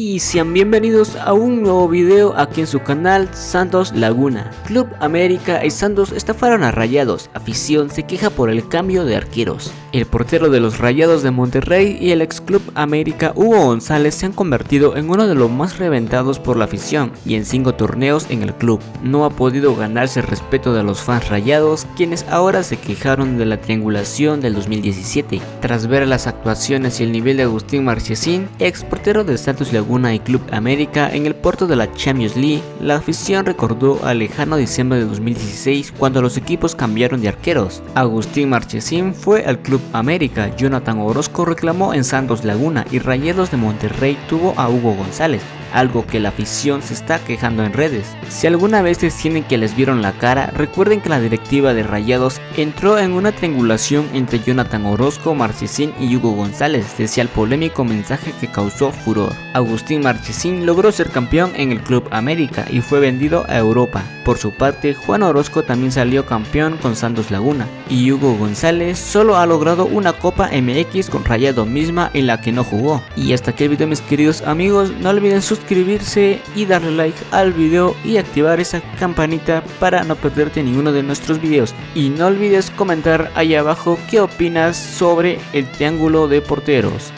y sean bienvenidos a un nuevo video aquí en su canal Santos Laguna. Club América y Santos estafaron a Rayados, afición se queja por el cambio de arqueros. El portero de los Rayados de Monterrey y el ex Club América Hugo González se han convertido en uno de los más reventados por la afición y en 5 torneos en el club. No ha podido ganarse el respeto de los fans rayados quienes ahora se quejaron de la triangulación del 2017. Tras ver las actuaciones y el nivel de Agustín Marchesín, ex portero de Santos Laguna y Club América en el puerto de la Champions League, la afición recordó al lejano diciembre de 2016 cuando los equipos cambiaron de arqueros. Agustín Marchesín fue al Club América, Jonathan Orozco reclamó en Santos Laguna y Rayados de Monterrey tuvo a Hugo González algo que la afición se está quejando en redes. Si alguna vez tienen que les vieron la cara, recuerden que la directiva de Rayados entró en una triangulación entre Jonathan Orozco, Marchesín y Hugo González, decía el polémico mensaje que causó furor. Agustín Marchesín logró ser campeón en el Club América y fue vendido a Europa. Por su parte, Juan Orozco también salió campeón con Santos Laguna y Hugo González solo ha logrado una Copa MX con Rayado misma en la que no jugó. Y hasta aquí el video mis queridos amigos, no olviden suscribirse suscribirse y darle like al video y activar esa campanita para no perderte ninguno de nuestros videos. Y no olvides comentar ahí abajo qué opinas sobre el triángulo de porteros.